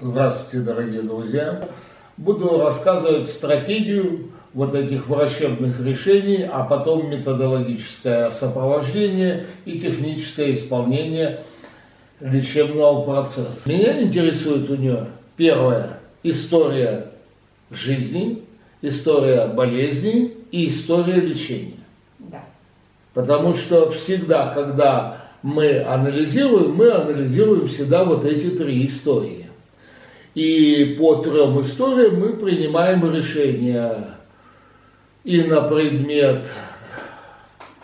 Здравствуйте, дорогие друзья! Буду рассказывать стратегию вот этих врачебных решений, а потом методологическое сопровождение и техническое исполнение лечебного процесса. Меня интересует у нее первое – история жизни, история болезни и история лечения. Да. Потому что всегда, когда мы анализируем, мы анализируем всегда вот эти три истории. И по трем историям мы принимаем решения и на предмет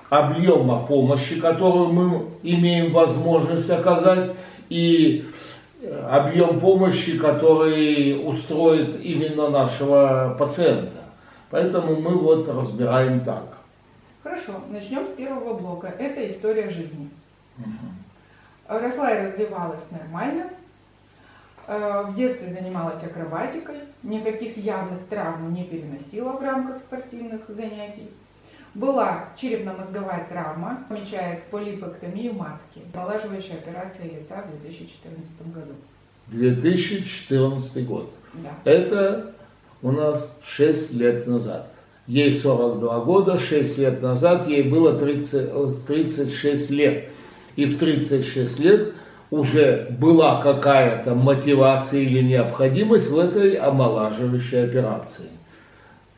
объема помощи, которую мы имеем возможность оказать, и объем помощи, который устроит именно нашего пациента. Поэтому мы вот разбираем так. Хорошо, начнем с первого блока. Это история жизни. Угу. Росла и развивалась нормально. Э, в детстве занималась акробатикой. Никаких явных травм не переносила в рамках спортивных занятий. Была черепно-мозговая травма, помечает полипэктомию матки, налаживающая операция лица в 2014 году. 2014 год. Да. Это у нас 6 лет назад. Ей 42 года, 6 лет назад ей было 30, 36 лет. И в 36 лет уже была какая-то мотивация или необходимость в этой омолаживающей операции.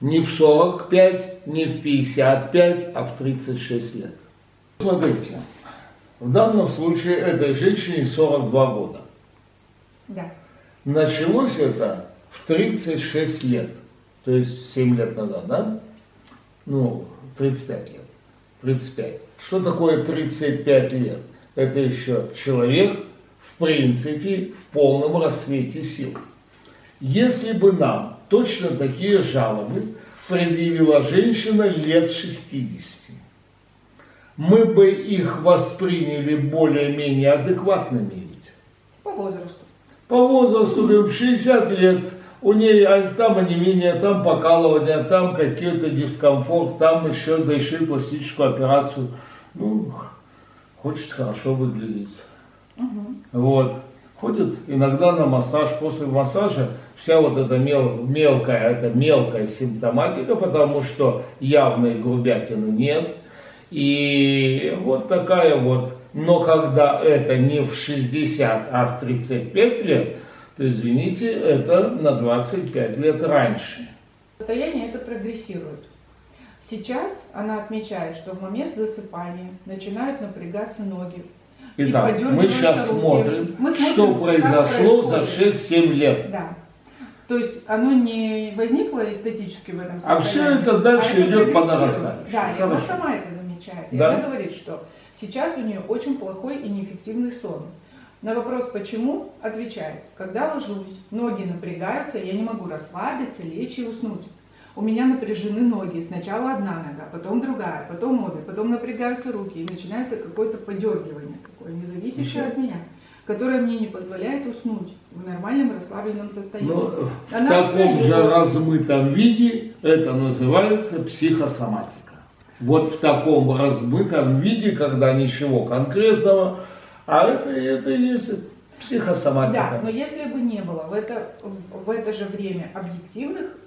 Не в 45, не в 55, а в 36 лет. Смотрите, в данном случае этой женщине 42 года. Да. Началось это в 36 лет, то есть 7 лет назад, да? Ну, 35 лет. 35. Что такое 35 лет? Это еще человек, в принципе, в полном рассвете сил. Если бы нам точно такие жалобы предъявила женщина лет 60, мы бы их восприняли более-менее адекватными ведь. По возрасту. По возрасту, в 60 лет, у нее а там онемение, там покалывание, там какие-то дискомфорт, там еще, да еще и пластическую операцию. Ну, хочет хорошо выглядеть. Угу. Вот. Ходит иногда на массаж. После массажа вся вот эта мел, мелкая, это мелкая симптоматика, потому что явной грубятины нет. И вот такая вот. Но когда это не в 60, а в 35 лет, то извините, это на 25 лет раньше. Состояние это прогрессирует. Сейчас она отмечает, что в момент засыпания начинают напрягаться ноги. Итак, мы сейчас руки. смотрим, мы смотрим, что произошло за происходит. 6-7 лет. Да. То есть оно не возникло эстетически в этом А состоянии. все это дальше а это идет по нарастающей. Да, и она сама это замечает. И Да. она говорит, что сейчас у нее очень плохой и неэффективный сон. На вопрос «почему?» отвечает, когда ложусь, ноги напрягаются, я не могу расслабиться, лечь и уснуть. У меня напряжены ноги, сначала одна нога, потом другая, потом обе, потом напрягаются руки, и начинается какое-то подергивание, такое независящее от меня, которое мне не позволяет уснуть в нормальном расслабленном состоянии. Но Ну, в Она таком же размытом виде это называется психосоматика. Вот в таком размытом виде, когда ничего конкретного, а это, это есть психосоматика. Да, но если бы не было в это, в это же время объективных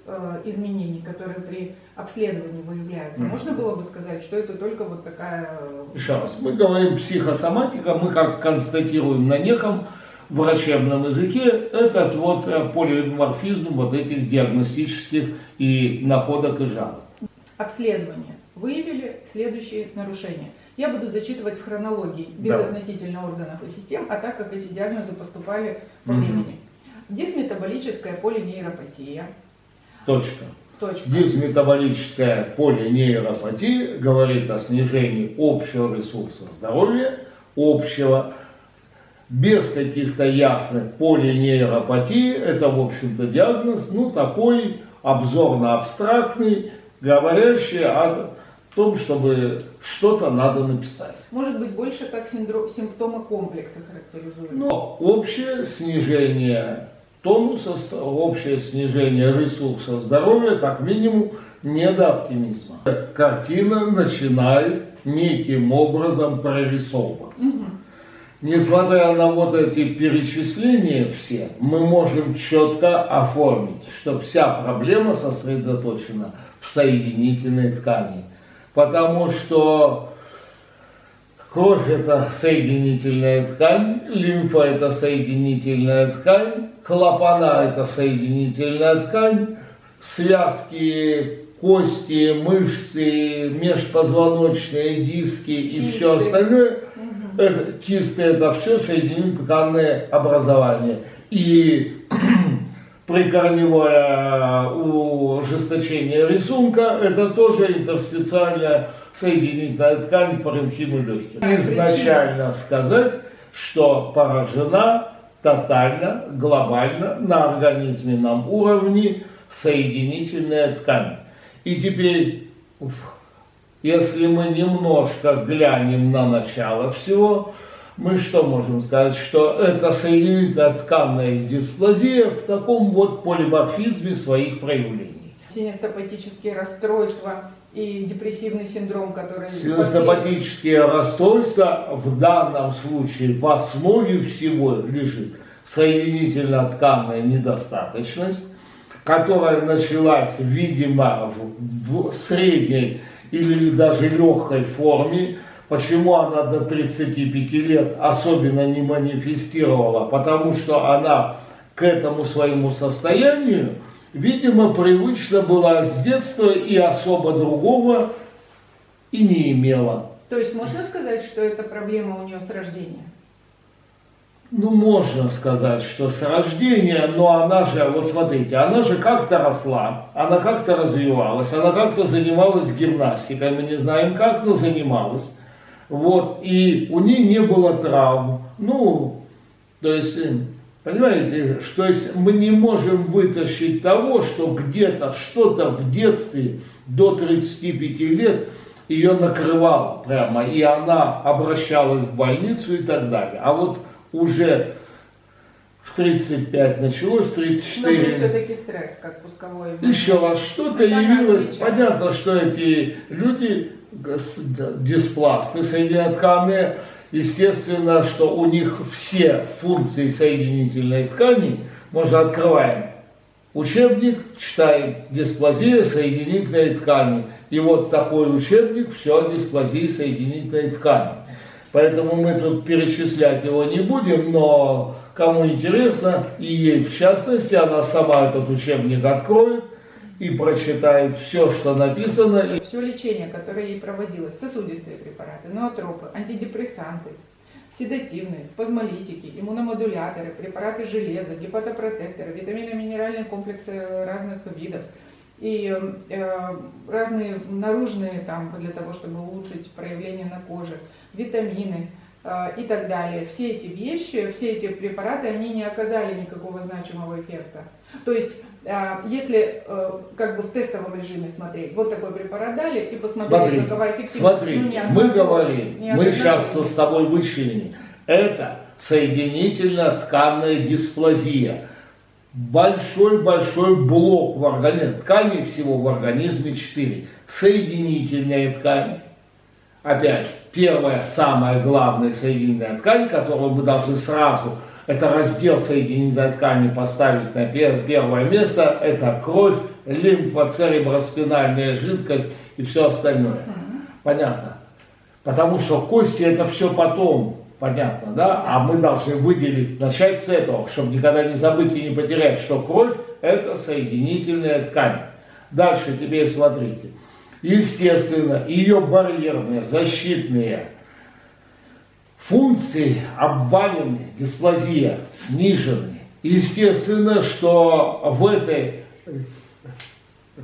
изменений, которые при обследовании выявляются, Мгм. можно было бы сказать, что это только вот такая... э, Еще раз, мы говорим психосоматика, мы как констатируем на неком врачебном языке этот вот э, полиморфизм вот этих диагностических и находок и жалоб. обследование. Выявили следующие нарушения. Я буду зачитывать в хронологии, без Давай. относительно органов и систем, а так как эти диагнозы поступали по времени. Дисметаболическая полинейропатия. Точка. Точка. Дисметаболическая полинейропатия говорит о снижении общего ресурса здоровья, общего, без каких-то ясных полинейропатий. Это, в общем-то, диагноз, ну, такой обзорно-абстрактный, говорящий о том, чтобы что-то надо написать. Может быть, больше как синдро- симптомы комплекса характеризуют. Но общее снижение тонуса, общее снижение ресурса здоровья, как минимум, не до оптимизма. Картина начинает неким образом прорисовываться. Мгм. несмотря на вот эти перечисления все, мы можем четко оформить, что вся проблема сосредоточена в соединительной ткани. Потому что кровь это соединительная ткань, лимфа это соединительная ткань, клапана это соединительная ткань, связки, кости, мышцы, межпозвоночные диски и Кисты. все остальное, это, кисты это все соединительное образование. И прикорневое ужесточение рисунка, это тоже интерстициальная соединительная ткань паренхимы легких. Изначально сказать, что поражена тотально, глобально, на организменном уровне соединительная ткань. И теперь, если мы немножко глянем на начало всего, мы что можем сказать? Что это соединительная тканная дисплазия в таком вот полиморфизме своих проявлений. Синестопатические расстройства и депрессивный синдром, который... Синестопатические расстройства в данном случае в основе всего лежит соединительно-тканная недостаточность, которая началась, видимо, в, в средней или даже легкой форме. Почему она до 35 лет особенно не манифестировала? Потому что она к этому своему состоянию, видимо, привычна была с детства и особо другого и не имела. То есть можно сказать, что эта проблема у нее с рождения? Ну, можно сказать, что с рождения, но она же, вот смотрите, она же как-то росла, она как-то развивалась, она как-то занималась гимнастикой, мы не знаем как, но занималась. Вот, и у нее не было травм. Ну, то есть, понимаете, что есть мы не можем вытащить того, что где-то что-то в детстве до 35 лет ее накрывало прямо, и она обращалась в больницу и так далее. А вот уже в 35 началось, в 34... Но все-таки стресс, как пусковой. Еще раз, что-то Это явилось. отличие. Понятно, что эти люди, диспласты соединительные, естественно, что у них все функции соединительной ткани, можно открываем учебник, читаем дисплазия соединительной ткани. И вот такой учебник, все о дисплазии соединительной ткани. Поэтому мы тут перечислять его не будем, но кому интересно, и ей в частности, она сама этот учебник откроет и прочитает все, что написано. Все лечение, которое ей проводилось, сосудистые препараты, ноотропы, антидепрессанты, седативные, спазмолитики, иммуномодуляторы, препараты железа, гепатопротекторы, витаминно-минеральные комплексы разных видов и э, разные наружные там для того, чтобы улучшить проявление на коже, витамины э, и так далее. Все эти вещи, все эти препараты, они не оказали никакого значимого эффекта. То есть, если э, как бы в тестовом режиме смотреть, вот такой препарат дали и посмотрели, какова эффективность. смотри, Ну, мы говорим, мы сейчас с тобой вычленили. Это соединительно-тканная дисплазия. Большой-большой блок в организме, тканей всего в организме 4. Соединительная ткань. Опять, первая, самая главная соединительная ткань, которую мы должны сразу, это раздел соединительной ткани поставить на пер- первое место, это кровь, лимфа, цереброспинальная жидкость и все остальное. Понятно? Потому что кости это все потом, понятно, да? А мы должны выделить, начать с этого, чтобы никогда не забыть и не потерять, что кровь это соединительная ткань. Дальше теперь смотрите. Естественно, ее барьерные, защитные функции обвалены, дисплазия снижены. Естественно, что в этой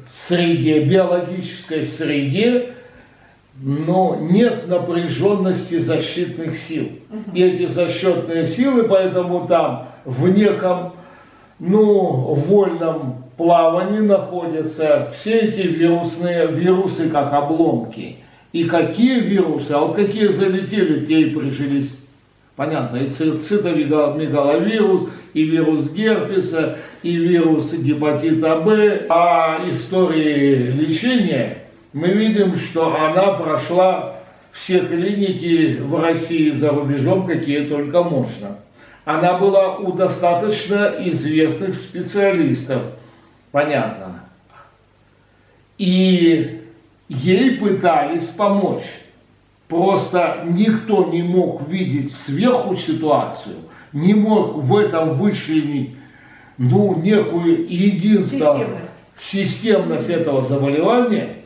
среде, биологической среде, но нет напряженности защитных сил. И эти защитные силы, поэтому там в неком, ну, вольном плавании находятся все эти вирусные, вирусы как обломки. И какие вирусы, а вот какие залетели, те и прижились. Понятно, и ци- цитомегаловирус, и вирус герпеса, и вирус гепатита Б. По истории лечения мы видим, что она прошла все клиники в России за рубежом, какие только можно. Она была у достаточно известных специалистов, понятно. И ей пытались помочь. Просто никто не мог видеть сверху ситуацию, не мог в этом вычленить ну, некую единство, системность, системность этого заболевания.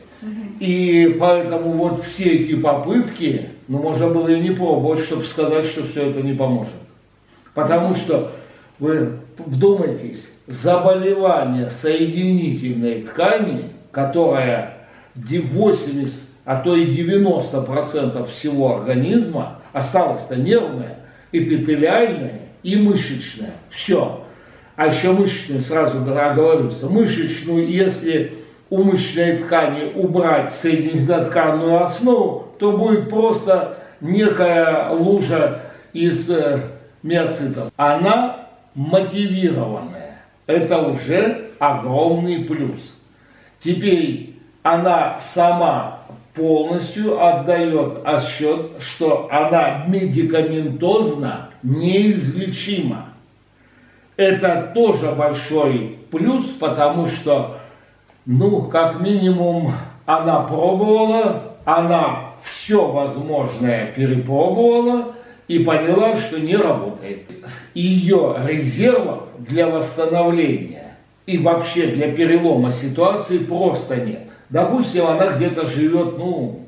И поэтому вот все эти попытки, ну, можно было и не пробовать, чтобы сказать, что все это не поможет. Потому что, вы вдумайтесь, заболевание соединительной ткани, которая 80, а то и 90% всего организма, осталось-то нервное, эпителиальное и мышечное. Все. А еще мышечную, сразу оговорюсь, мышечную, если у мышечной ткани убрать соединительно-тканную основу, то будет просто некая лужа из э, миоцитов. Она мотивированная. Это уже огромный плюс. Теперь она сама полностью отдает отсчет, что она медикаментозно неизлечима. Это тоже большой плюс, потому что, ну, как минимум, она пробовала, она все возможное перепробовала и поняла, что не работает. Ее резервов для восстановления и вообще для перелома ситуации просто нет. Допустим, она где-то живет, ну,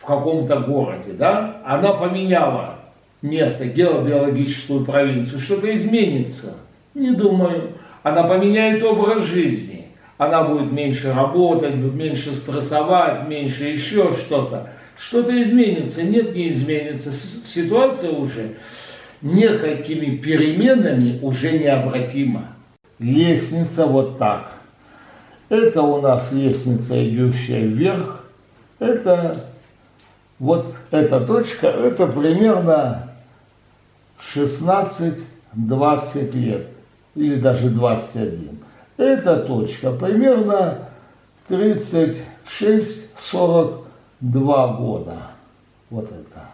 в каком-то городе, да, она поменяла место, геобиологическую провинцию, что-то изменится. Не думаю. Она поменяет образ жизни. Она будет меньше работать, меньше стрессовать, меньше еще что-то. Что-то изменится. Нет, не изменится. Ситуация уже некими переменами уже необратима. Лестница вот так. Это у нас лестница, идущая вверх. Это вот эта точка, это примерно 16-20 лет, или даже 21. Эта точка примерно 36-42 года. Вот это.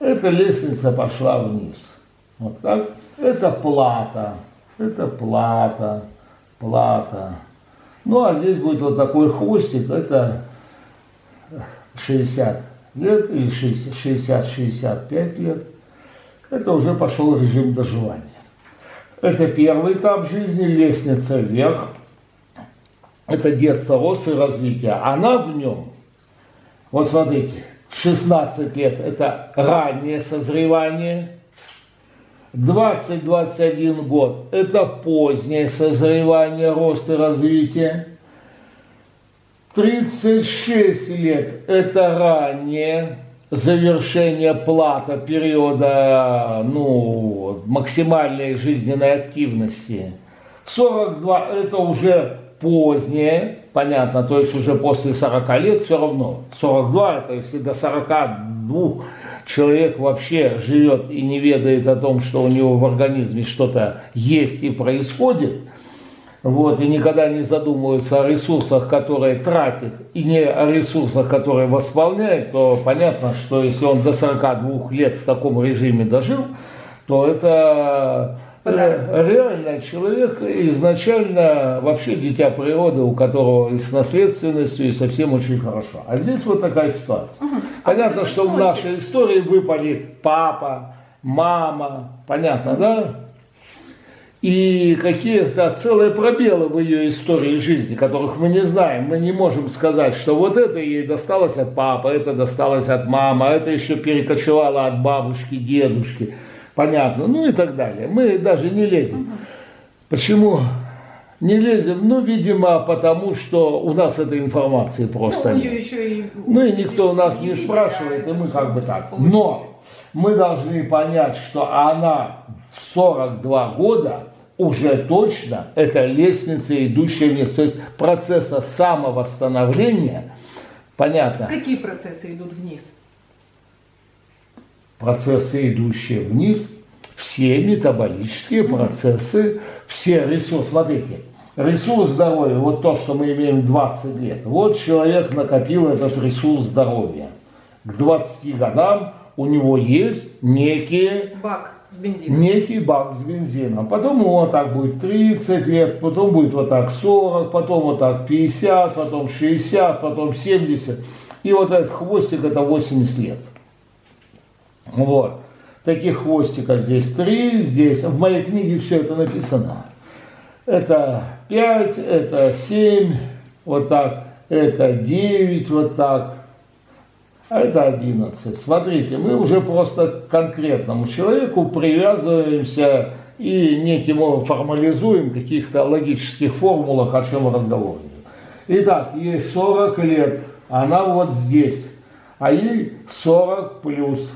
Эта лестница пошла вниз. Вот так. Это плата. Это плата. Плата. Ну, а здесь будет вот такой хвостик. Это 60 лет или 60-65 лет, это уже пошел режим доживания. Это первый этап жизни, лестница вверх. Это детство, рост и развитие. Она в нем, вот смотрите, 16 лет – это раннее созревание, 20-21 год – это позднее созревание, рост и развитие, 36 лет – это раннее завершение плата периода ну, максимальной жизненной активности. 42 – это уже позднее, понятно, то есть уже после 40 лет все равно. 42 – это если до 42 человек вообще живет и не ведает о том, что у него в организме что-то есть и происходит – вот, и никогда не задумывается о ресурсах, которые тратит, и не о ресурсах, которые восполняет, то понятно, что если он до 42 лет в таком режиме дожил, то это реально человек изначально вообще дитя природы, у которого и с наследственностью, и совсем очень хорошо. А здесь вот такая ситуация. Угу. Понятно, а что в нашей истории выпали папа, мама, понятно, да? и какие-то целые пробелы в ее истории жизни, которых мы не знаем. Мы не можем сказать, что вот это ей досталось от папы, это досталось от мамы, а это еще перекочевало от бабушки, дедушки. Понятно, ну и так далее. Мы даже не лезем. Почему не лезем? Ну, видимо, потому что у нас этой информации просто ну, нет. И... Ну и никто у нас не спрашивает, и мы как бы так. Но мы должны понять, что она в 42 года уже точно это лестница, идущая вниз. То есть процесса самовосстановления, понятно. Какие процессы идут вниз? Процессы, идущие вниз, все метаболические процессы, все ресурсы. Смотрите, ресурс здоровья, вот то, что мы имеем 20 лет. Вот человек накопил этот ресурс здоровья. к 20 годам у него есть некие Бак с бензином. некий бак с бензином. Потом ему вот так будет 30 лет, потом будет вот так 40, потом вот так 50, потом 60, потом 70. И вот этот хвостик это 80 лет. Вот. Таких хвостиков здесь три, здесь. В моей книге все это написано. Это 5, это 7, вот так, это 9, вот так, а это 11. Смотрите, мы уже просто к конкретному человеку привязываемся и неким формализуем каких-то логических формулах, о чем разговор. Итак, ей 40 лет, она вот здесь, а ей 40 плюс.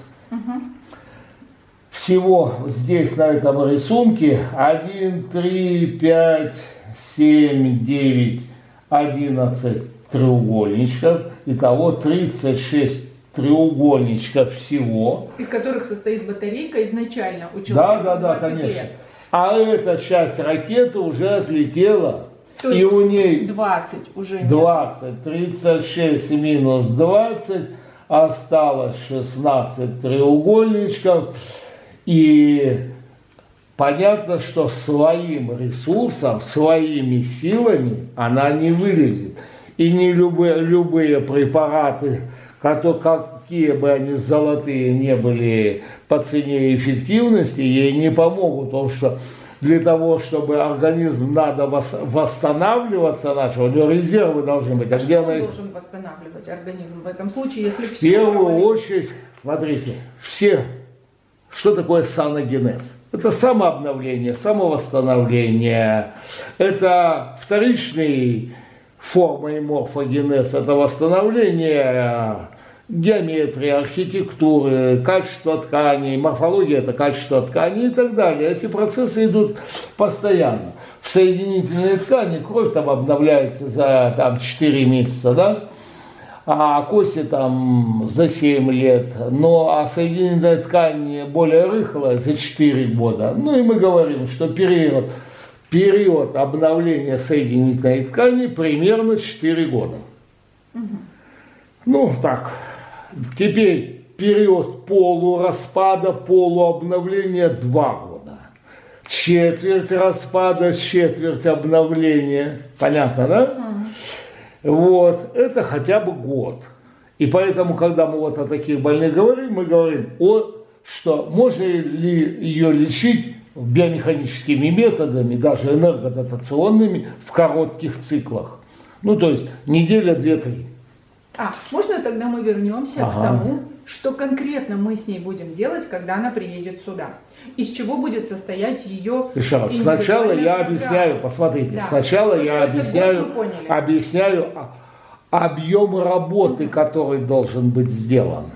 Всего здесь на этом рисунке 1, 3, 5, 7, 9, 11 треугольничков. Итого 36 треугольничков всего. Из которых состоит батарейка изначально у Да, человека да, да, 20 конечно. лет. А эта часть ракеты уже отлетела. То и у ней 20 уже нет. 20, 36 минус 20, осталось 16 треугольничков. И понятно, что своим ресурсом, своими силами она не вылезет. И не любые, любые препараты, какие бы они золотые не были по цене эффективности, ей не помогут, потому что для того, чтобы организм надо вос- восстанавливаться начал, у него резервы должны быть. А где Что она их? должен восстанавливать организм в этом случае, если В все первую очередь, смотрите, все, что такое саногенез? Это самообновление, самовосстановление, это вторичный форма и морфогенез, это восстановление геометрии, архитектуры, качества тканей, морфология это качество тканей и так далее. Эти процессы идут постоянно. В соединительной ткани кровь там обновляется за там, 4 месяца, да? а кости там за 7 лет, но а соединительная ткань более рыхлая за 4 года. Ну и мы говорим, что период, период обновления соединительной ткани примерно 4 года. Ну так, теперь период полураспада, полуобновления 2 года. Четверть распада, четверть обновления. Понятно, да? Вот, это хотя бы год. И поэтому, когда мы вот о таких больных говорим, мы говорим о, что можно ли ее лечить биомеханическими методами, даже энергодотационными, в коротких циклах. Ну, то есть неделя, две, три. А, можно тогда мы вернемся Ага. к тому, что конкретно мы с ней будем делать, когда она приедет сюда? Из чего будет состоять ее Еще раз, сначала я объясняю, посмотрите, Да. сначала Ну, я объясняю, объясняю объем работы, который должен быть сделан.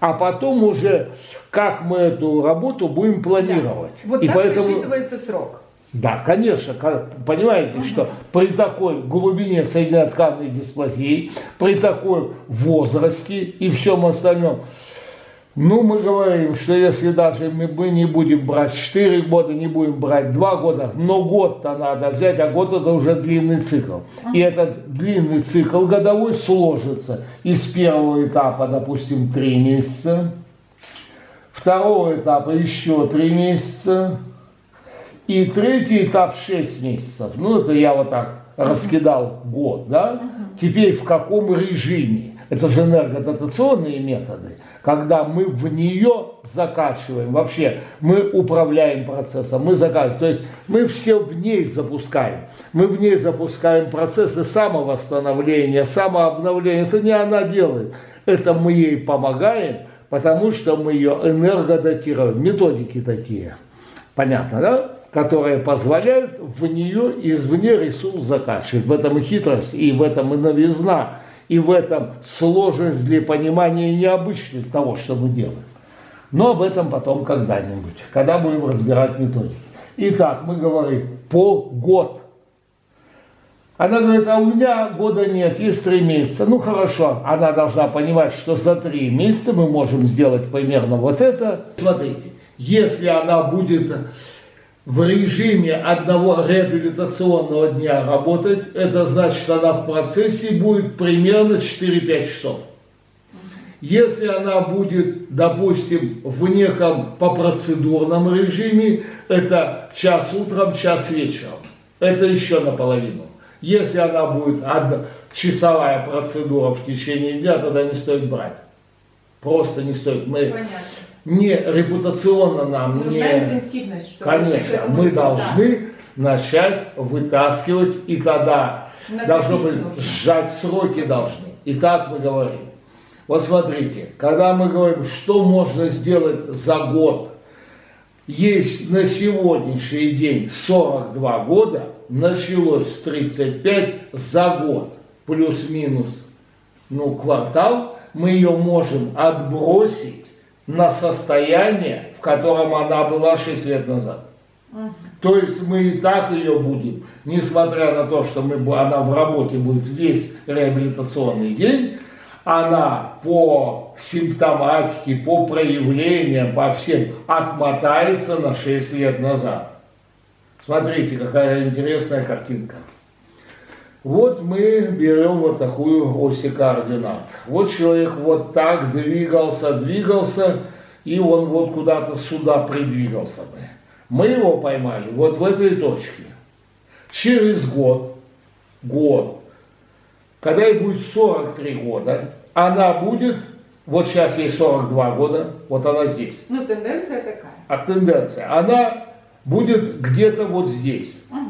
А потом уже, как мы эту работу будем планировать. Да. Вот И так поэтому, рассчитывается срок. Да, конечно, понимаете, что при такой глубине соединительно-тканной дисплазии, при такой возрасте и всем остальном, ну, мы говорим, что если даже мы, мы не будем брать 4 года, не будем брать 2 года, но год-то надо взять, а год это уже длинный цикл. И этот длинный цикл годовой сложится из первого этапа, допустим, 3 месяца, второго этапа еще 3 месяца, и третий этап 6 месяцев. Ну, это я вот так раскидал год, да? Теперь в каком режиме? Это же энергодотационные методы, когда мы в нее закачиваем. Вообще, мы управляем процессом, мы закачиваем. То есть мы все в ней запускаем. Мы в ней запускаем процессы самовосстановления, самообновления. Это не она делает. Это мы ей помогаем, потому что мы ее энергодатируем. Методики такие. Понятно, да? Которые позволяют в нее извне ресурс закачивать. В этом и хитрость, и в этом и новизна, и в этом сложность для понимания и необычность того, что мы делаем. Но об этом потом когда-нибудь, когда будем разбирать методики. Итак, мы говорим полгод. Она говорит, а у меня года нет, есть три месяца. Ну хорошо, она должна понимать, что за три месяца мы можем сделать примерно вот это. Смотрите, если она будет в режиме одного реабилитационного дня работать, это значит, она в процессе будет примерно 4-5 часов. Если она будет, допустим, в неком по процедурном режиме, это час утром, час вечером. Это еще наполовину. Если она будет одна, часовая процедура в течение дня, тогда не стоит брать. Просто не стоит. Мы Понятно. Не репутационно нам Нужна не... интенсивность, чтобы Конечно, мы должны начать вытаскивать, и тогда должно быть нужно. сжать сроки должны. И так мы говорим. Вот смотрите, когда мы говорим, что можно сделать за год, есть на сегодняшний день 42 года, началось в 35 за год, плюс-минус, ну, квартал, мы ее можем отбросить на состояние, в котором она была 6 лет назад. То есть мы и так ее будем, несмотря на то, что мы, она в работе будет весь реабилитационный день, она по симптоматике, по проявлениям, по всем отмотается на 6 лет назад. Смотрите, какая интересная картинка. Вот мы берем вот такую оси координат. Вот человек вот так двигался, двигался, и он вот куда-то сюда придвигался бы. Мы его поймали вот в этой точке. Через год, год, когда ей будет 43 года, она будет, вот сейчас ей 42 года, вот она здесь. Ну, тенденция такая. А тенденция, она будет где-то вот здесь. Мгм.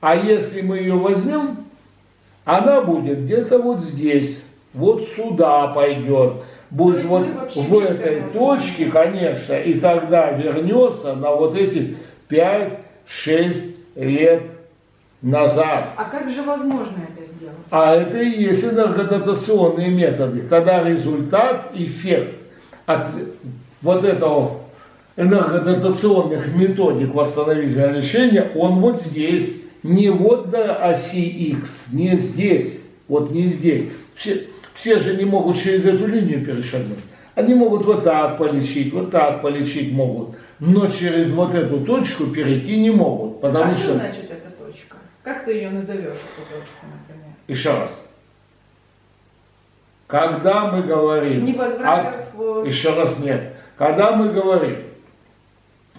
А если мы ее возьмем, она будет где-то вот здесь, вот сюда пойдет. Будет вот в этой точке, конечно, и тогда вернется на вот эти 5-6 лет назад. А как же возможно это сделать? А это и есть энергодотационные методы, когда результат, эффект от вот этого энергодотационных методик восстановительного лечения, он вот здесь, не вот до оси X, не здесь, вот не здесь. Все, все же не могут через эту линию перешагнуть. Они могут вот так полечить, вот так полечить могут, но через вот эту точку перейти не могут, потому а что... что значит эта точка? Как ты ее назовешь, эту точку, например? Еще раз. Когда мы говорим... Невозвратов, о- э, Еще раз нет. Когда мы говорим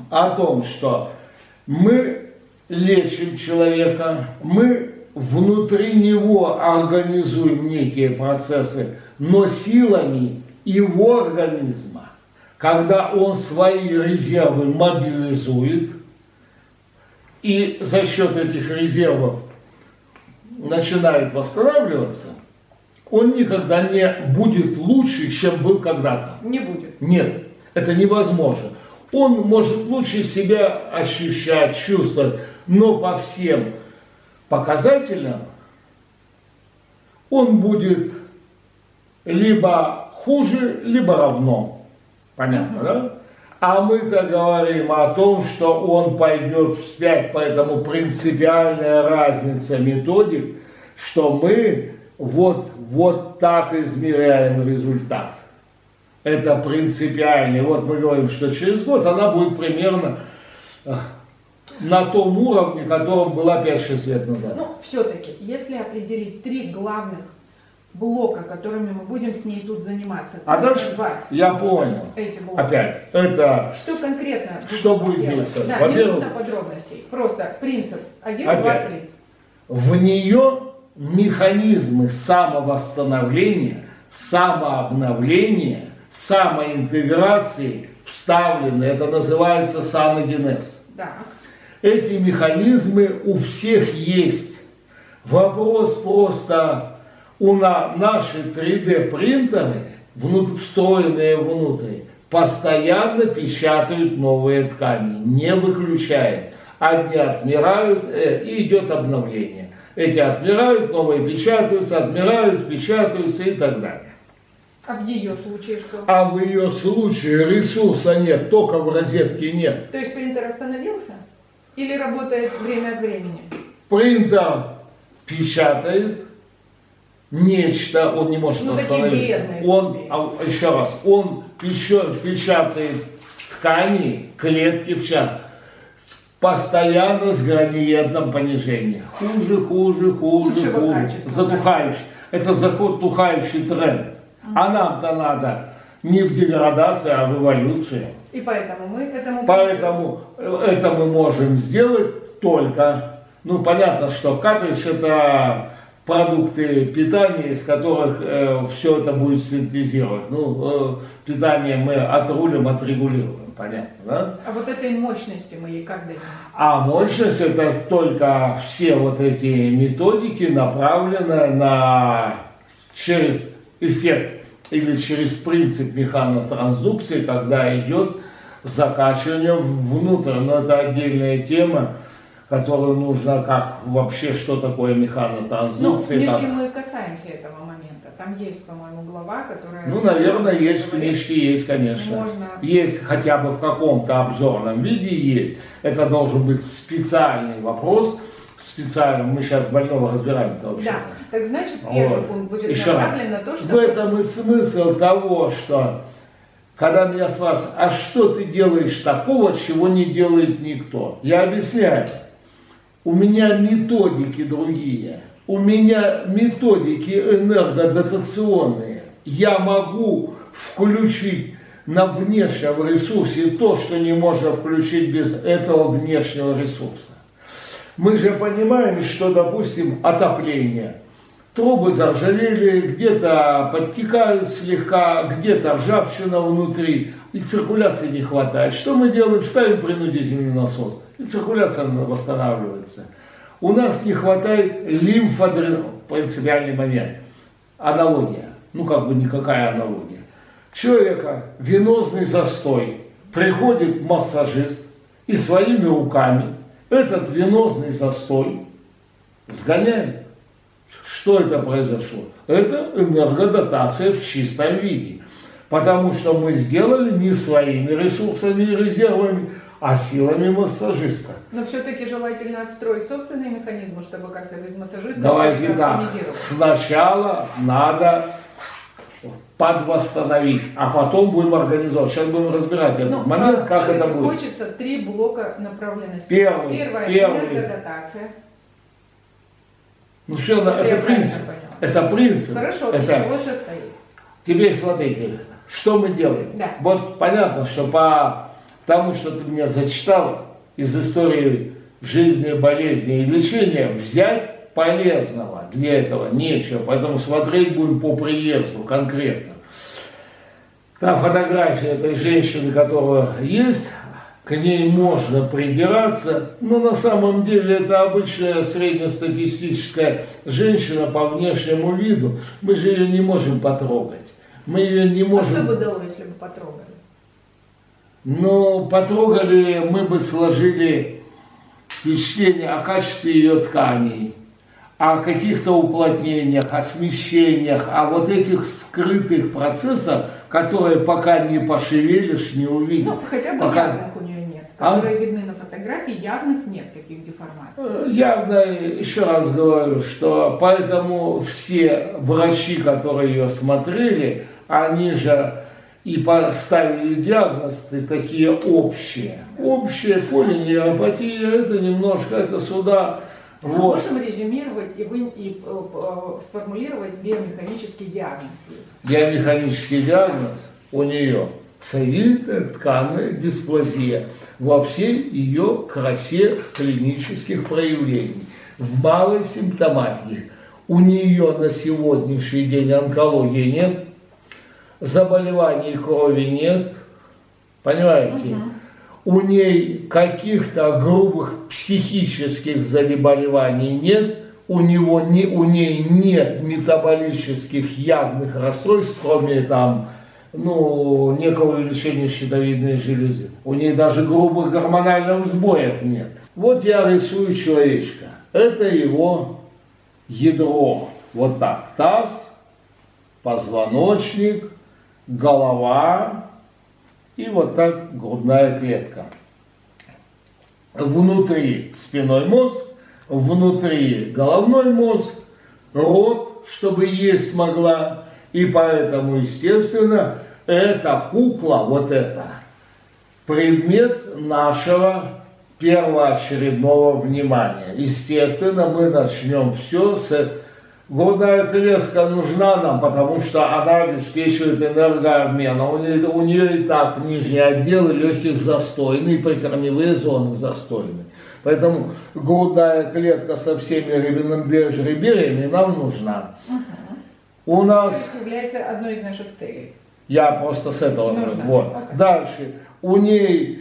о том, что мы лечим человека, мы внутри него организуем некие процессы, но силами его организма, когда он свои резервы мобилизует, и за счет этих резервов начинает восстанавливаться, он никогда не будет лучше, чем был когда-то. Не будет. Нет, это невозможно. Он может лучше себя ощущать, чувствовать, но по всем показателям он будет либо хуже, либо равно. Понятно, да? А мы-то говорим о том, что он пойдет вспять, поэтому принципиальная разница методик, что мы вот, вот так измеряем результат. Это принципиально. Вот мы говорим, что через год она будет примерно э, на том уровне, котором была 5-6 лет назад. Ну, все-таки, если определить три главных блока, которыми мы будем с ней тут заниматься, А дальше назвать я понял. эти блоки? Опять, это Что конкретно Что будет делать? действовать? Да, не нужно подробностей. Просто принцип. Один, Опять. два, три. в нее механизмы самовосстановления, самообновления, самоинтеграции вставлены. Это называется саногенез. Да. Эти механизмы у всех есть. Вопрос просто, у на, наши 3D принтеры, внут- встроенные внутрь, постоянно печатают новые ткани, не выключает. Одни отмирают, э, и идет обновление. Эти отмирают, новые печатаются, отмирают, печатаются и так далее. А в ее случае что? А в ее случае ресурса нет, тока в розетке нет. То есть принтер остановился? Или работает время от времени? Принтер печатает нечто, он не может Ну, остановиться. бедные Он, а, еще раз, он печатает ткани, клетки в час. Постоянно с градиентом понижения. Хуже, хуже, хуже, Худшего хуже. Затухающий. Это затухающий тренд. А нам-то надо не в деградацию, а в эволюцию. И поэтому мы этому... Поэтому это мы можем сделать только, ну понятно, что картридж это продукты питания, из которых э, все это будет синтезировать. Ну, э, питание мы отрулим, отрегулируем, понятно, да? А вот этой мощности мы ей как дадим? А мощность это только все вот эти методики направлены на через эффект или через принцип механотрансдукции, когда идет закачивание внутрь. Но это отдельная тема которую нужно, как вообще, что такое Ну, в книжке мы касаемся этого момента. Там есть, по-моему, глава, которая... Ну, наверное, есть в книжке, есть, конечно. Можно. Есть хотя бы в каком-то обзорном виде есть. Это должен быть специальный вопрос, специально. Мы сейчас больного разбираем это вообще. Да, так значит, первый Вот. пункт будет Еще раз. направлен на то, В что... этом и смысл того, что когда меня спрашивают, а что ты делаешь такого, чего не делает никто? Я объясняю. У меня методики другие. У меня методики энергодотационные. Я могу включить на внешнем ресурсе то, что не можно включить без этого внешнего ресурса. Мы же понимаем, что, допустим, отопление. Трубы заржавели, где-то подтекают слегка, где-то ржавчина внутри, и циркуляции не хватает. Что мы делаем? Ставим принудительный насос, и циркуляция восстанавливается. У нас не хватает лимфодрена, принципиальный момент. Аналогия, ну как бы никакая аналогия. Человека венозный застой, приходит массажист и своими руками этот венозный застой сгоняет. Что это произошло? Это энергодотация в чистом виде. Потому что мы сделали не своими ресурсами и резервами, а силами массажиста. Но все-таки желательно отстроить собственные механизмы, чтобы как-то без массажиста Давайте оптимизировать. Сначала надо подвосстановить, а потом будем организовать. Сейчас будем разбирать этот Ну, момент, а, как это будет. Хочется три блока направленности. Первый, Первое первый. энергодотация. Ну все, Если это принцип. Это принцип. Хорошо, из это... чего состоит? Теперь смотрите, что мы делаем. Да. Вот понятно, что по тому, что ты меня зачитала из истории жизни, болезни и лечения, взять полезного для этого нечего. Поэтому смотреть будем по приезду конкретно. Та фотография этой женщины, которая есть, к ней можно придираться, но на самом деле это обычная среднестатистическая женщина по внешнему виду. Мы же ее не можем потрогать. Мы ее не А что можем... бы дало, если бы потрогали? Но потрогали, мы бы сложили впечатление о качестве ее тканей, о каких-то уплотнениях, о смещениях, о вот этих скрытых процессах, которые пока не пошевелишь, не увидишь. Ну, хотя бы Пока- явных у нее нет. А? Которые видны на фотографии, явных нет таких деформаций. Э, Явно, еще раз говорю, что поэтому все врачи, которые ее смотрели, они же и поставили диагнозы такие общие. Общая полинейропатия, это немножко, это сюда, Мы вот. можем резюмировать и, вы, и э, э, сформулировать биомеханический диагноз. Биомеханический диагноз у нее соединительная тканная дисплазия во всей ее красе клинических проявлений, в малой симптоматике. У нее на сегодняшний день онкологии нет, заболеваний крови нет, понимаете? У ней каких-то грубых психических заболеваний нет, у, него не, у ней нет метаболических явных расстройств, кроме там, ну, некого увеличения щитовидной железы. У ней даже грубых гормональных сбоев нет. Вот я рисую человечка. Это его ядро. Вот так. Таз, позвоночник, голова и вот так грудная клетка. Внутри спиной мозг, внутри головной мозг, рот, чтобы есть могла. И поэтому, естественно, эта кукла, вот эта, предмет нашего первоочередного внимания. Естественно, мы начнем все с Грудная клетка нужна нам, потому что она обеспечивает энергообмен. А у нее, у нее и так нижние отделы легких застойны, и прикорневые зоны застойны. Поэтому грудная клетка со всеми реберьями нам нужна. Угу. У нас... Это является одной из наших целей. Я просто с этого. Нужно. Вот. Okay. Дальше. У ней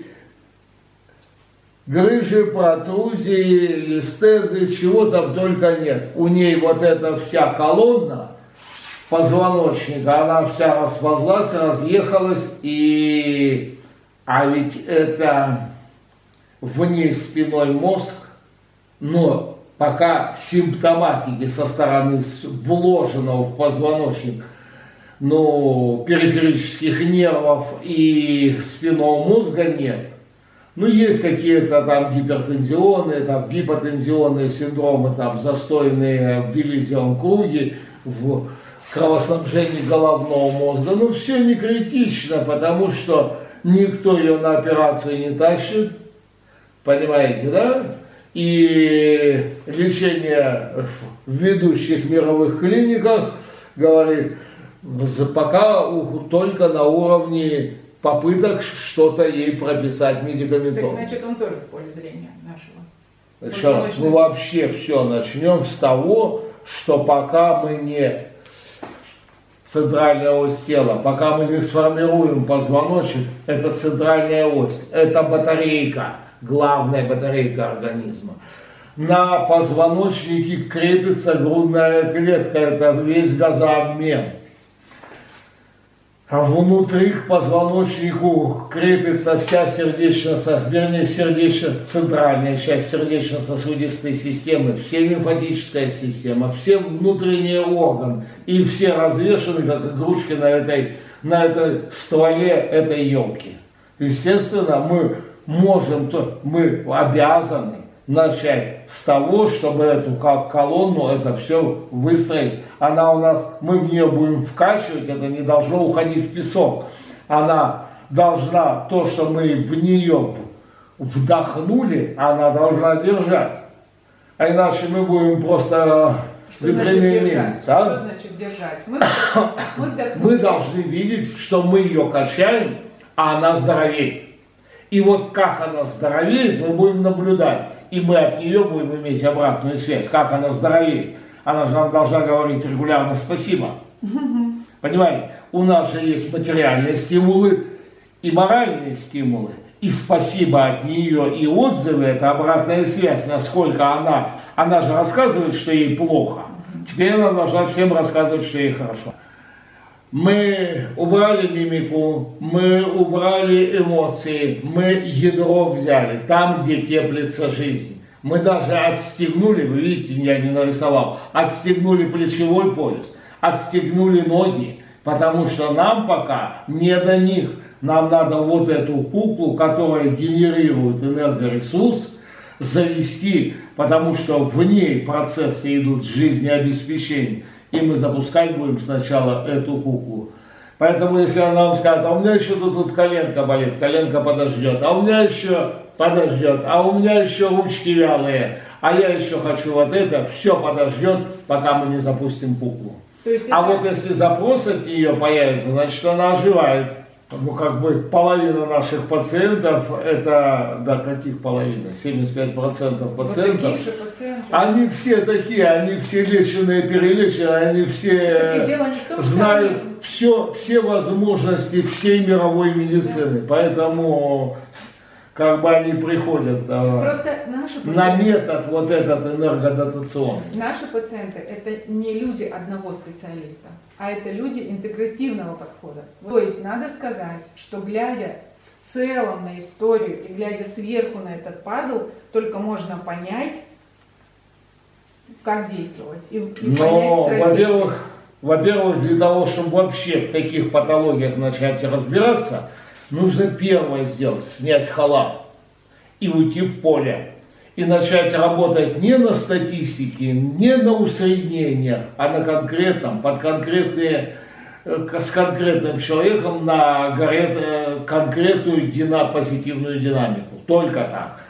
грыжи, протрузии, листезы, чего там только нет. У ней вот эта вся колонна позвоночника, она вся расползлась, разъехалась, и... А ведь это в ней спиной мозг, но пока симптоматики со стороны вложенного в позвоночник ну, периферических нервов и спинного мозга нет, ну, есть какие-то там гипертензионные, там гипотензионные синдромы, там застойные в Виллизиум круге, в кровоснабжении головного мозга. Но все не критично, потому что никто ее на операцию не тащит, понимаете, да? И лечение в ведущих мировых клиниках говорит, пока только на уровне попыток что-то ей прописать медикаментозно. Так значит, он тоже в поле зрения нашего. Еще раз, мы вообще все начнем с того, что пока мы не центральная ось тела, пока мы не сформируем позвоночник, это центральная ось, это батарейка, главная батарейка организма. На позвоночнике крепится грудная клетка, это весь газообмен. А внутри позвоночнику крепится вся сердечно, вернее, сердечно, центральная часть сердечно-сосудистой системы, все лимфатическая система, все внутренние органы, и все развешаны, как игрушки на этой, на этой стволе этой елки. Естественно, мы можем, то, мы обязаны начать с того, чтобы эту колонну, это все выстроить. Она у нас, мы в нее будем вкачивать, это не должно уходить в песок. Она должна, то, что мы в нее вдохнули, она должна держать. А иначе мы будем просто что значит держать? А? Что значит держать? Мы, мы, мы должны видеть, что мы ее качаем, а она здоровеет. И вот как она здоровеет, мы будем наблюдать и мы от нее будем иметь обратную связь, как она здоровеет. Она же нам должна говорить регулярно спасибо. Понимаете, у нас же есть материальные стимулы и моральные стимулы. И спасибо от нее, и отзывы, это обратная связь, насколько она, она же рассказывает, что ей плохо. Теперь она должна всем рассказывать, что ей хорошо. Мы убрали мимику, мы убрали эмоции, мы ядро взяли, там, где теплится жизнь. Мы даже отстегнули, вы видите, я не нарисовал, отстегнули плечевой пояс, отстегнули ноги, потому что нам пока не до них. Нам надо вот эту куклу, которая генерирует энергоресурс, завести, потому что в ней процессы идут жизнеобеспечения и мы запускать будем сначала эту куклу. Поэтому если она вам скажет, а у меня еще тут, тут коленка болит, коленка подождет, а у меня еще подождет, а у меня еще ручки вялые, а я еще хочу вот это, все подождет, пока мы не запустим куклу. а это... вот если запрос от нее появится, значит она оживает ну, как бы половина наших пациентов, это, да, каких половина, 75% пациентов, вот пациенты, они все такие, они все леченые, перелеченные, они все том, знают все, все возможности всей мировой медицины, да. поэтому как бы они приходят Просто наши на метод вот этот энергодотационный. Наши пациенты это не люди одного специалиста, а это люди интегративного подхода. То есть надо сказать, что глядя в целом на историю и глядя сверху на этот пазл, только можно понять, как действовать. И, и Но, во-первых, во-первых, для того, чтобы вообще в таких патологиях начать разбираться, нужно первое сделать, снять халат и уйти в поле. И начать работать не на статистике, не на усреднениях, а на конкретном, под конкретные, э, с конкретным человеком на э, конкретную дина, позитивную динамику. Только так.